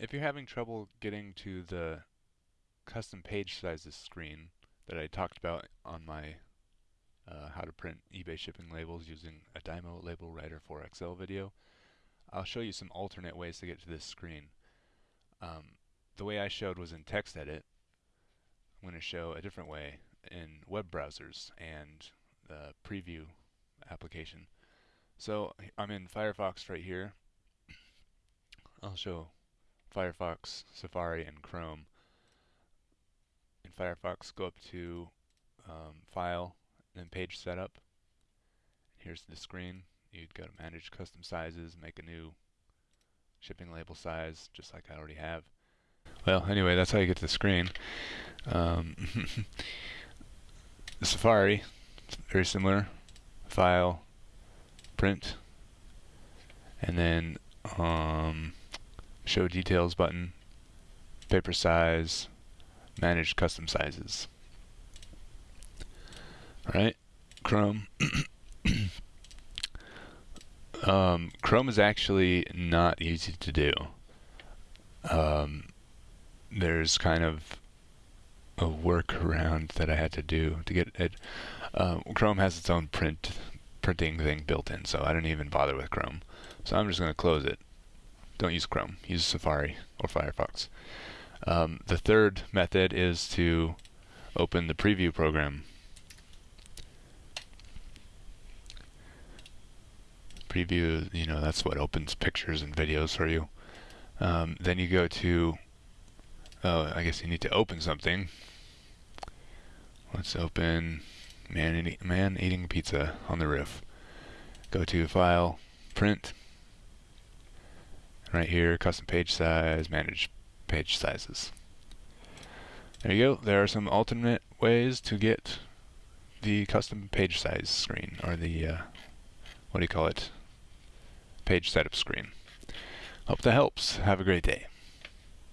if you're having trouble getting to the custom page sizes screen that I talked about on my uh, how to print eBay shipping labels using a Dymo label writer 4XL video, I'll show you some alternate ways to get to this screen. Um, the way I showed was in TextEdit. I'm going to show a different way in web browsers and the preview application. So I'm in Firefox right here. I'll show Firefox, Safari, and Chrome. In Firefox, go up to um, File, then Page Setup. Here's the screen. You'd go to Manage Custom Sizes, make a new shipping label size, just like I already have. Well, anyway, that's how you get to the screen. Um, Safari, very similar. File, Print, and then um, Show Details button, Paper Size, Manage Custom Sizes. Alright, Chrome. um, Chrome is actually not easy to do. Um, there's kind of a workaround that I had to do to get it. Uh, Chrome has its own print printing thing built in, so I don't even bother with Chrome. So I'm just going to close it. Don't use Chrome. Use Safari or Firefox. Um, the third method is to open the preview program. Preview, you know, that's what opens pictures and videos for you. Um, then you go to, oh, I guess you need to open something. Let's open man, eating, man eating pizza on the roof. Go to File, Print, right here, custom page size, manage page sizes. There you go. There are some alternate ways to get the custom page size screen, or the, uh, what do you call it, page setup screen. Hope that helps. Have a great day.